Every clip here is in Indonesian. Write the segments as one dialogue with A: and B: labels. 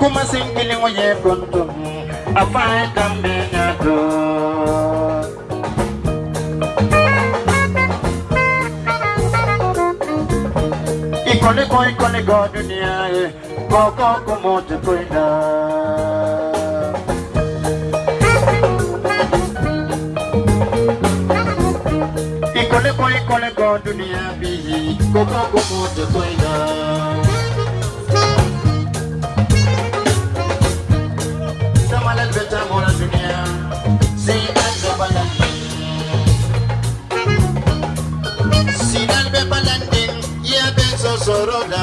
A: kuma singili ngoye kontum afai kambe nyato ikole ko ikole go dunia e ko ko ko mote koina ikole ko ikole go dunia bi ko ko ko mote koina Zamalal sai an gaba landin sinan be balandin ya be sosoro da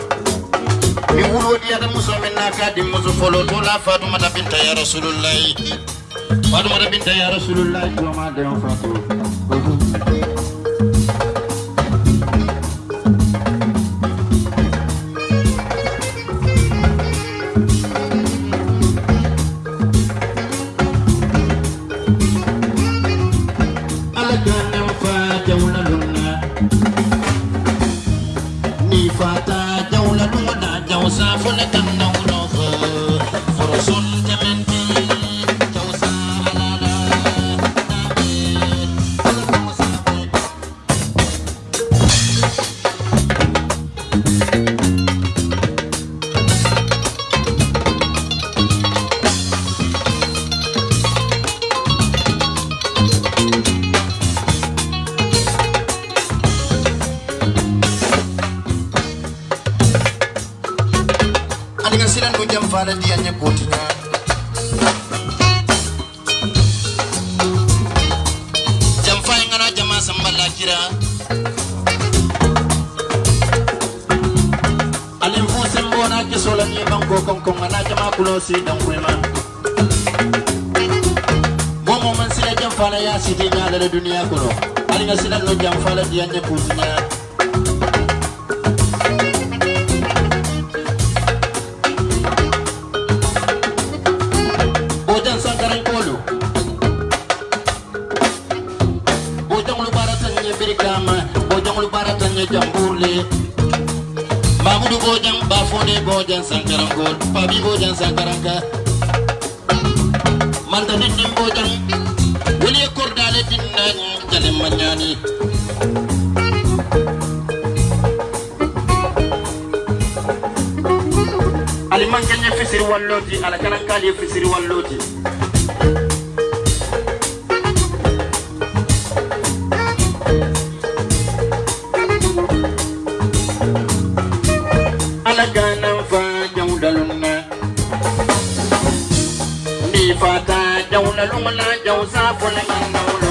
A: ada muso men naka di muso folo to la fatu mata binta ya rasulullah. Fatu mata binta ya rasulullah to ma de on jam fala di anya kotinya Jam fa ngana jama sambala kira. Alim fu sembo na ke sola ni banko kon ngana jama kulo si dan kwema Momo man sila jam fala ya siti nya da duniya kulo Adinga silan no jam fala di anya Bafone Bojang Sankaran Kolo Pabi Bojang Sankaran Ka. Manta Dindim Bojang Wili Kordale Dinnan Jalim Manyani. Alimankanya fisiri walloti ala kalankali fisiri walloti
B: Yo, la loma la, yo, sa, por la mano,
C: lo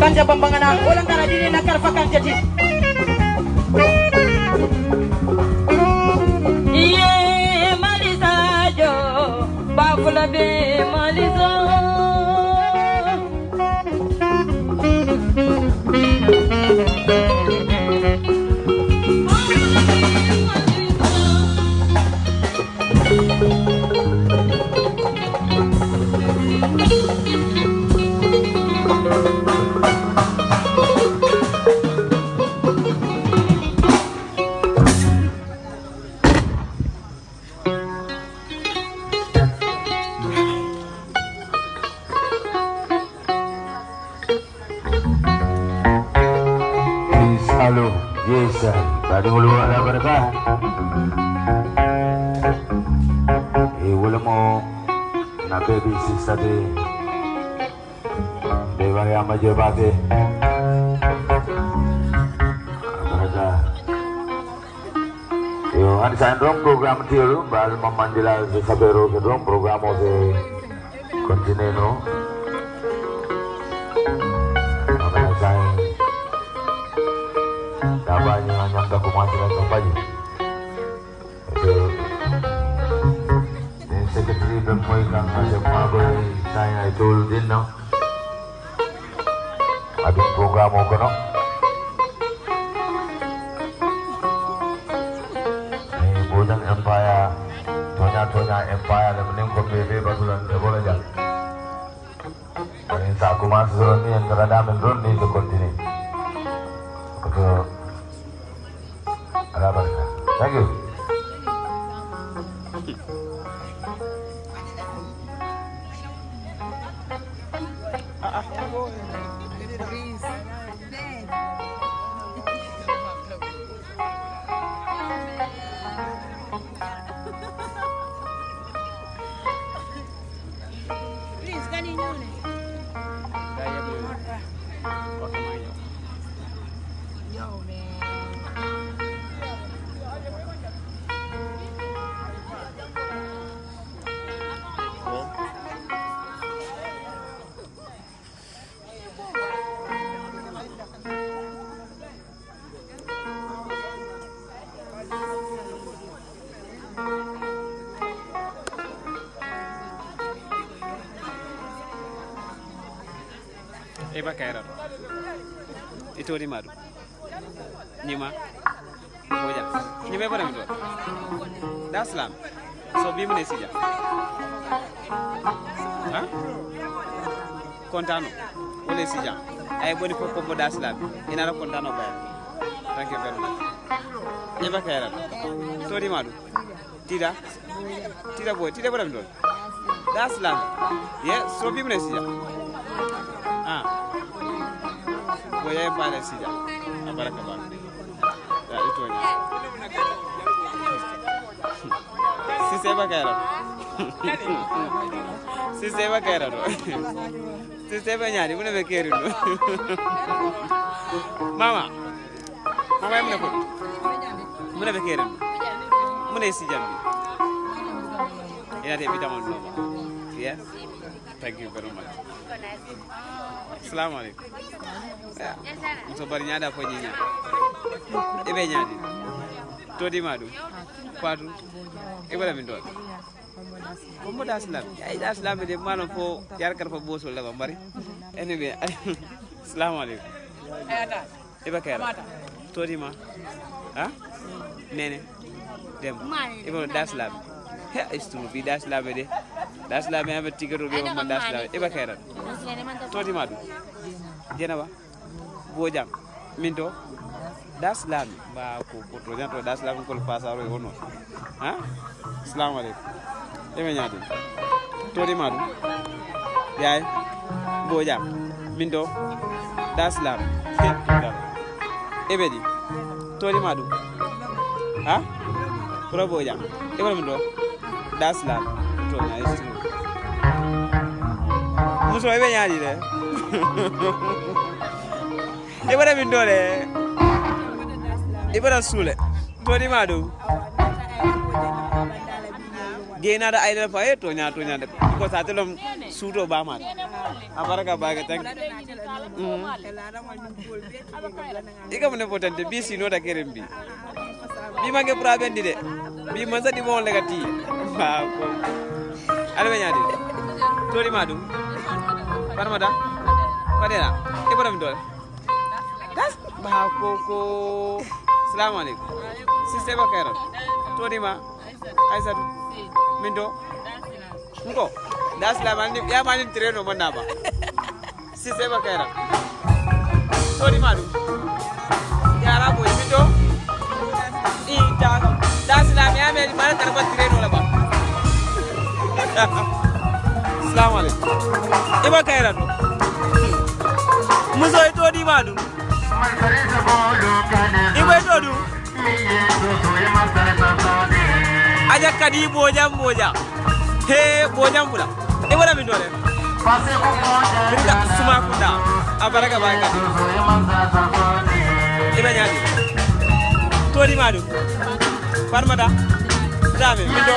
C: kanja pambanganang walang tara dili nakarfa kanja di
B: iye malisajo bafula be
D: Yo, ani sa program tiyo, bal mamandila sa sabero ke dong programo de kontineno. Makanya saya Dabanya hanyang ka kumasilan ng banyo. Ito, yung secretary doon mo ikang sa mga boy saya idol din, no? Ading programo ko, no? Tonya-tonya Empire, na mening ko bebe basulan sa bola dyan. Eh, sa ang karadamin doon, ni.
E: Eba kayra itori madu nyima boja nyima bara mito daslam so bi mune sija ha kontano. Wala sija ay boni ko ko daslam ina ra kontano bay thank you very much. Eba kayra tori madu tida tida boy tida bara mito daslam ye so bi mune sija goya bala sija a baraka ba da ito ne si sai baka yara si sai baka yara do si sai ba nyari muna be keru mama mama muna ko muna be keru muna si jambi ina te bitamon no yes thank you very much Assalamu alaikum. Muso bari nyada ko nyinya. Ibe nyadi. Todi madu. Fatu. Ibe min don. Kombo da islam. Ai da islam de mano fo yar kar fo boso la bari. Anyway. Assalamu alaikum. Ibe kayra. Todi ma. Ha? Nene. Dem. Ibe da islam. He istu bi da islam de. Da islam ya be tigaro be mo da islam. Ibe kayra. toti madu. Jenaba. Bojam min to daslami ba ko ko to janto daslami ko fasaro e wono ha assalamu alaikum. Eme nyaade toti madu. Yaay bojam min to daslam ebe di. Toti madu. Ha pro bojam ebe min to daslam to nyaay muso ebe nyaadi de ibara min dole ibara sule todi ma do. Gena da aidal fa e to nya de. Ko sa telom suto ba ma abaraka ba ga tan ika mune potante bi sino da kerem bi bi mange praben di de. Bi man sa di mo lega ti. Ba ko ala be nyadi to di madu parmada padera e bodam dole das ba ko ko assalamu alaikum siste ba kaira to di ma aisatu min do nko da assalamu alaikum ya mani treno manna ba siste ba boy min da da assalamu alaikum iba kaira to muso ito di madu iba ito du aja kadi bojam boja he bojam pula e wala min dole birga suma kunda abaraga ba kadi iba nyaadi tori madu farmada dame min do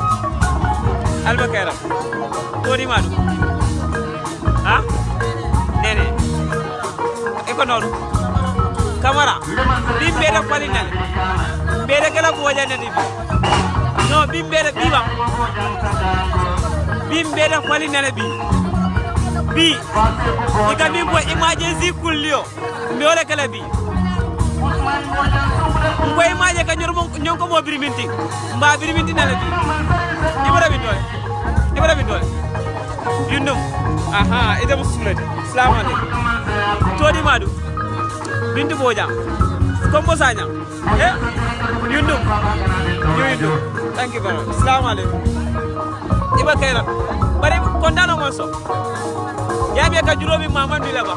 E: alba kairam tori madu ha nene iko noonu camara. Bi mbede falinale mbede kala bojanede bi. Non bi mbede ɓiwa bi mbede falinale bi. Bi. Ika min bo emergency kulli o mbewole kala bi. Ngo imaje ka ñormo ñonko mo biriminti. Mba biriminti nale bi ibara bin dole ibara bin dole yundum. Aha ida musulade salamu alaikum todi madu bintu boja kombo sanya eh? Yundum. Yundum. Thank you very much. Salamu alaikum iba kaira bari kondano so yabe ka juromi mamandi la ba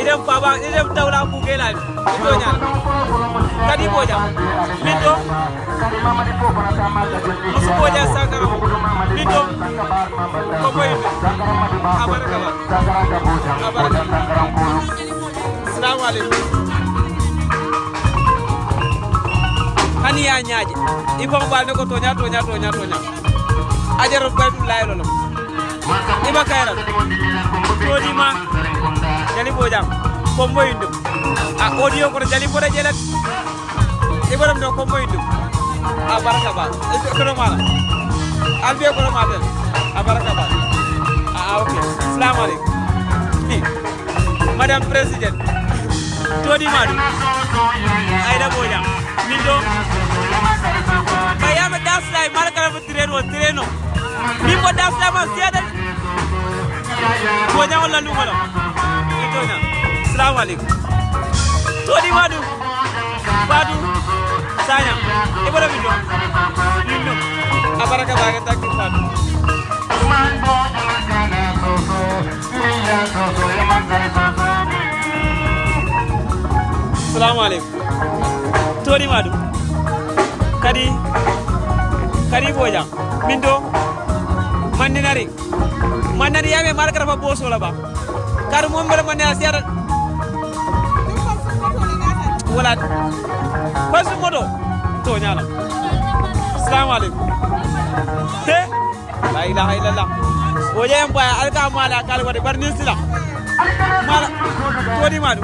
E: idem baba idem dawla ku gela ito nyala kadi boja. Minto musu boja sakara minto ko boyinde abaraka ba abaraka assalamu alaikum hani ya nyaaje ne ko tonya tonya tonya tonya. Ajaro baydu laylo lo iba kayra todi ma jali bojam kombo indum a audio ko jali boda jelat ibaram do kombo indum a baraka ba ko mala albe ko mala a baraka ba a okay assalamu alaikum madam president. Todi madu. Ayda bojam min do bayama daslay mala kala ko tireno tireno min bo daslay ma wala lumala itonya assalamu alaikum. Todi madu. Badu sanya ibara bido yinno abaraka baga takki fatu assalamu alaikum. Todi madu. Kadi kadi bojam min do mandinari. Mandinari yame markara fa boso la ba kar mom bere man ya siara wala. Pasu modo. To nyala. Assalamu alaikum. La ilaha illallah. Woje en baya alka mala kal wadi barni sila mala. To di madu.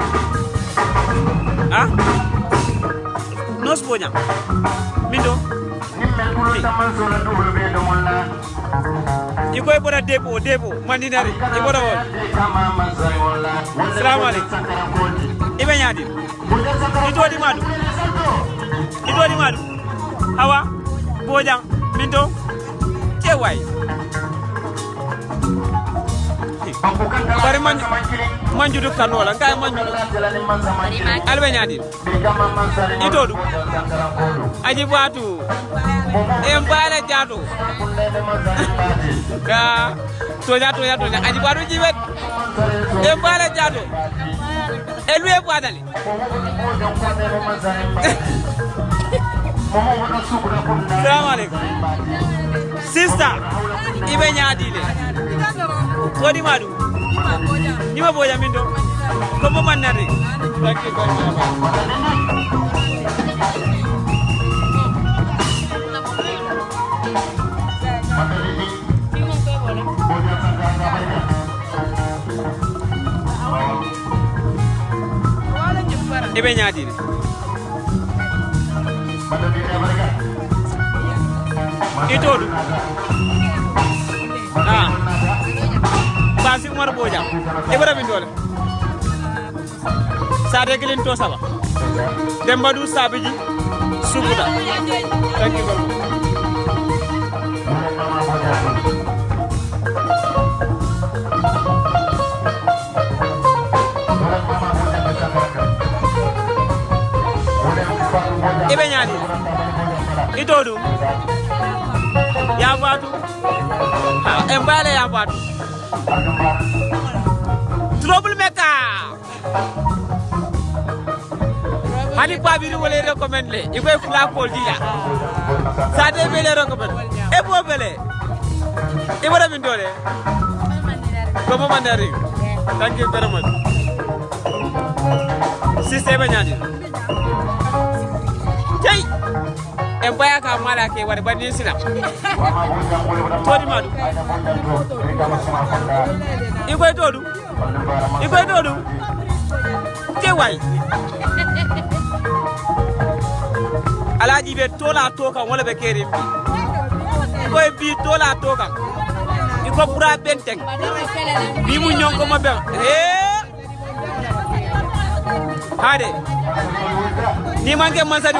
E: Ha? Nos bonya mindo ikoy bora debo debo mandinari ibora wol assalamu alaikum. Ibe nyadi. Itodi madu. Itodi madu. Hawa bojang minto cewai bari man manjudu kanola kay manjudu. Albe ñaadi itodu aji batu em bala jato ka tonya tonya tonya. Aji batu jibet em bala jato elu e bwadali salamu alaikum. Sister ibe ñaadi le todi madu. Ñima boja min do ko mo mannati thank you very much ibe ñaadi le itodu ah basi umar boja ibra min dole sade gelin to du sabiji subuta thank you ibe ñaadi itodu ya batu ha en bale ya batu trouble maker. Hani babiri wole recommend le. Ikoy fla ko dila sa de bele recommend. E bo bele wara min dole ko mo mandari. Thank you very much. Système nyani tay en baya ka mala ke wari bani sila todi madu ikoy todu ikoy todu ke way alaji be tola to kan wala be kerim bi koy bi tola to kan pura bentek bi mu ñon ko ma ben eh hade. Ni manke masadi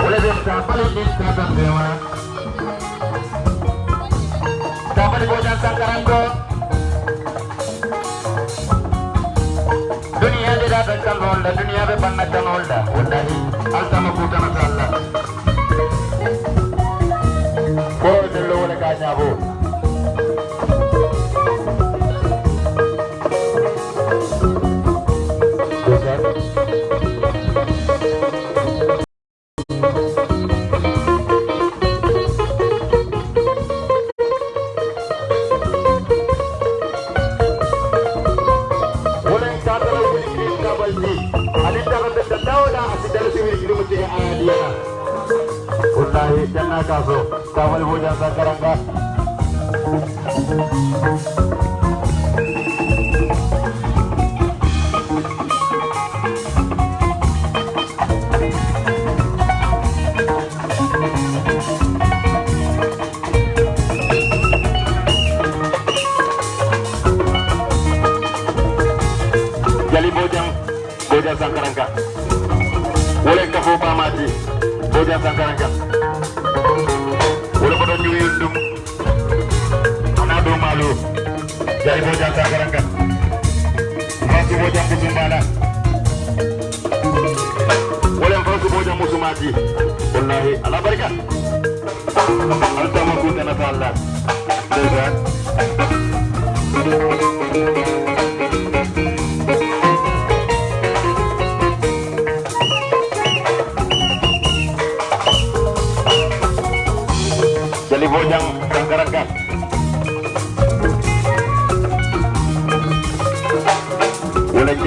A: kapal din kada dewa. Kapal bojang sangkarangko. Dunia di dapat kanolda, dunia be banna kanolda. Wallahi, altama kutana salla. Ko dello wala kanya bo. Bojang Sangkarangka. Boleh kafo pamati, Bojang Sangkarangka. Boleh pada nyuwi undum. Anado malu. Jali Bojang Sangkarangka. Fasu Bojang Kusumbala. Boleh Fasu Bojang Musumati. Wallahi, ala barika. Altama kutana ta Allah. Dega.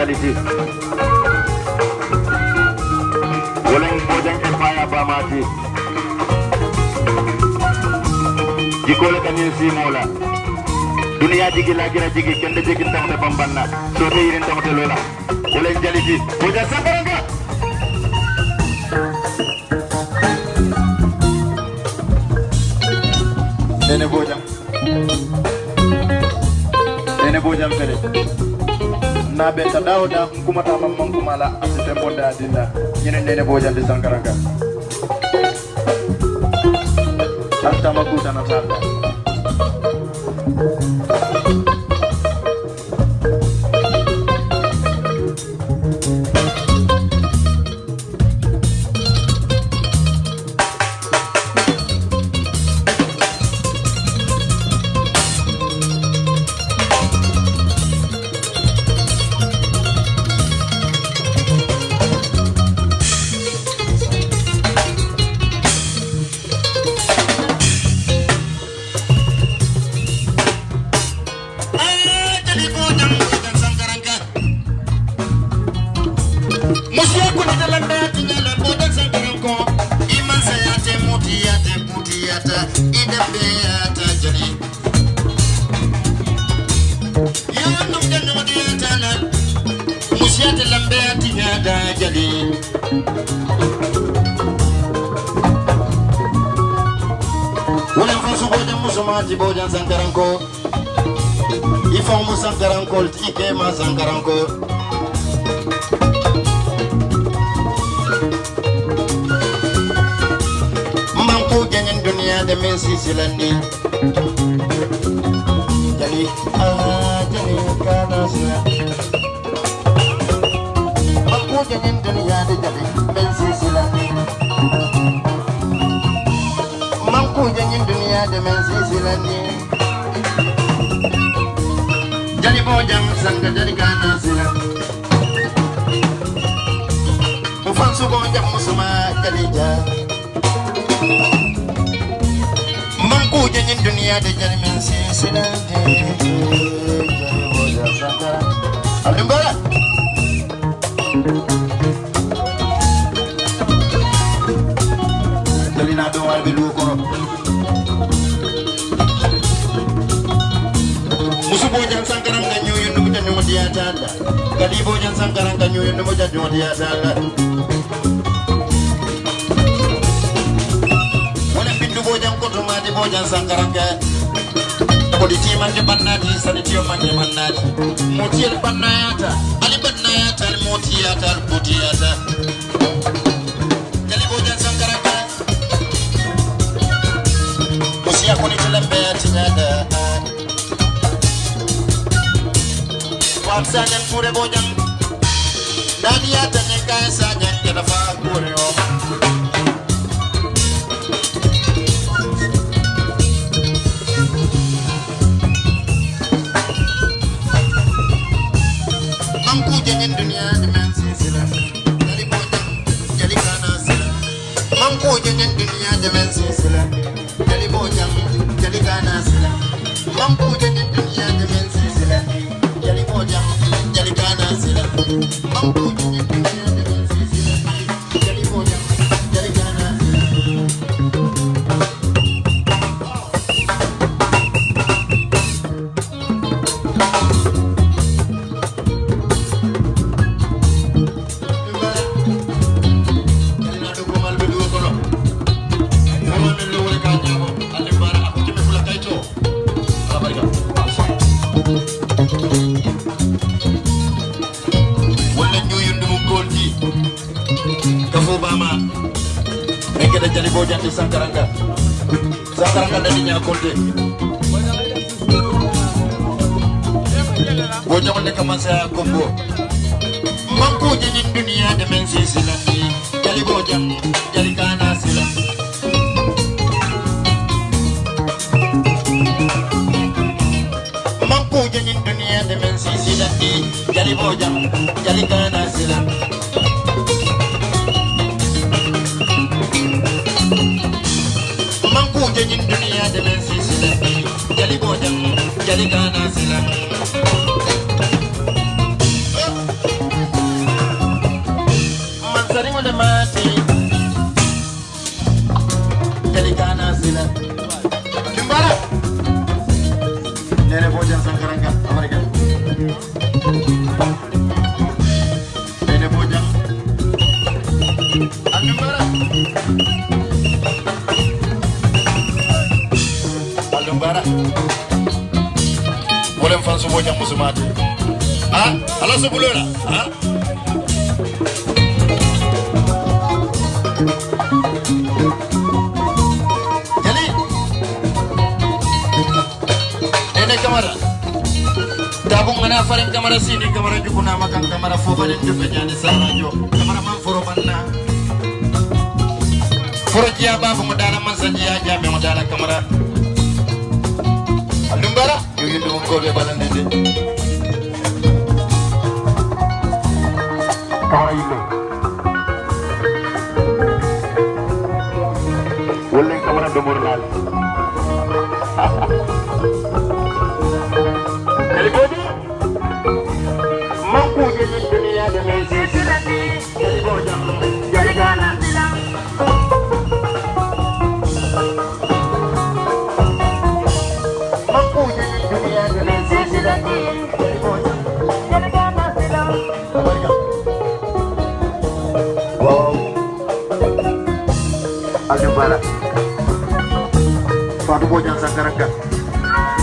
A: Jadi sih. Boleh Bojang Empire Bamati. Jikole kanil si mola.
D: duniya jigi lagira jigi kende jigi tamte bambanna so te yirin tamte lola. Wala jaliji boja sangaranga nene bojam nene bojam fere na benta dawda kumata mamman kumala asite bonda adilla nyene nene bojam de sangaranga Hasta makuta na tanda.
A: Ifan mu sankarankol ti ke ma sankaranko mbanku janyen duniya da min sisilandi jali ah jali kana sila mbanku da jali min sisilandi mbanku janyen duniya da min sisilandi jadi bojang sangga jadi kana sila Ufan su bojang musuma jadi ja Mangku janyin dunia de jadi mensi sila Jadi bojang sangga Alim bara jan tanda kadi bojan sankaran kan yoyo numu jan numu dia tanda wala bindu bojan koto mati bojan sankaran ka kodi timande bannati sani tiyo mande mannati motiyel bannayata ali bannayata Sankaranga Sankaranga dari nyakote Bojang wanda kaman saya kombo Mampu janyin dunia dimensi silani Jali bojang, jali kana sila Mampu janyin dunia dimensi silani Jali bojang, jali kana sila jali kana sila ha jali ene kamara tabung mana faring kamara sini kamara jukuna makan kamara fobalen jupe nyani sarajo kamara man foro banna foro jiya babu mo dala man sanjiya jabe mo dala kamara andum bara yo yindu mo gobe balande de
D: kamara Bala Fatou Bodian Sankaranga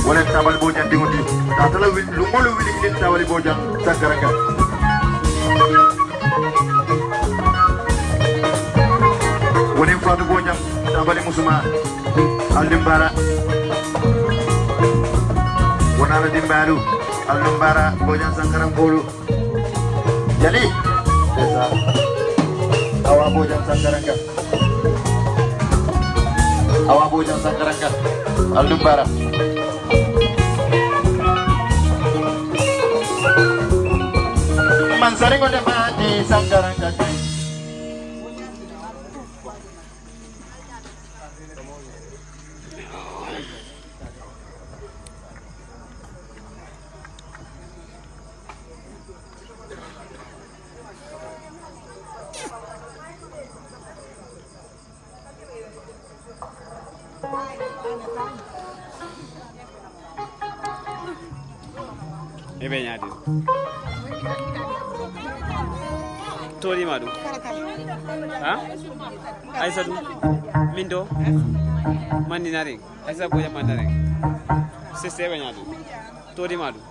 D: wala tabal Bodian dinguti tatala lungolo wili ilin tabal Bodian Sankaranga wala Fatou Bodian tabal Musuma Aldo Bala wana la dimbalu Aldo Bala Bodian Sankarang Bolu Jadi Desa. Awa Bodian Sankaranga awa bojang sankaranga aldum bara man sare ngode mati sankaranga
E: mandinaren aissa boja mandaren siste ɓe ñaadi toɗima ɗum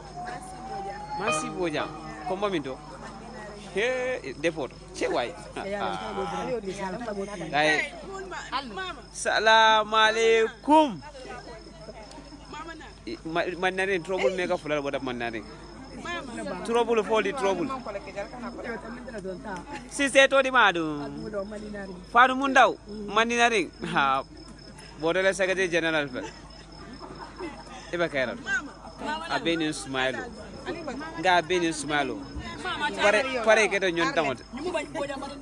E: merci boja comba min to he dépôt ce way ay salamu aleykum mannaren trouble mega fulal boɗa mannaren trouble foli trouble. Siste toɗima ɗum fanu mum daw mandinaren ha botole secrétaire général fel eɓe kayrat a benin sumaylo nga a benin sumaylo pare pare keto ñon tamote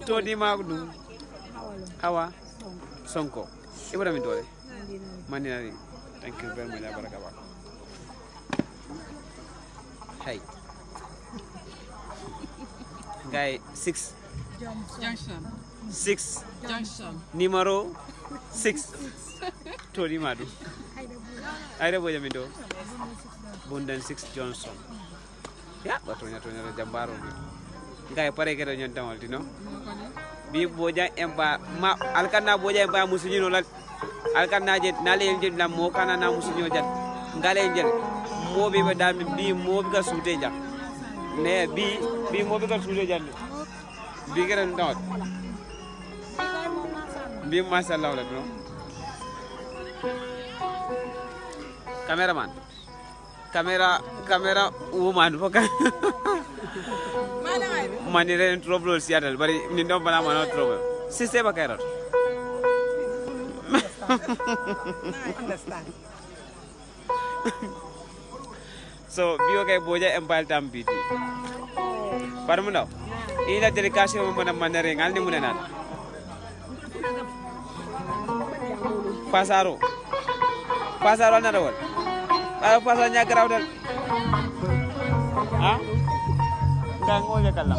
E: toɗima ɗum awa sonko. Ibrahima dole mandinaren thank you very much abaraka ba. Hey guy six.
F: Junction.
E: six.
F: Junction.
E: numéro six. Tori madu. Ayre boja min do bundan six johnson. Ya batonya tonya to jambaro ni guy pare kedo nyon tamal tino bi boja emba ma alkanna boja emba musunyino la alkanna je nale je na mo kana na musunyo jat. Ngale je mo be be dami bi mo be ka sute ja ne bi bi mo be ka sute ja bi kera ndot bi masallah la no cameraman. Camera camera woman foka mani ren trouble siatal bari ni ndom bana mana trouble. Siste ba kairot. So biyo kay boja empal tam biti. Par mu ndaw. Ila delegation mo mana manare ngal ni munena Passaaro Passaaro al na dawal. Waaye Passaaro ñaa garaaw del ah? Ndaa ngool ya kallam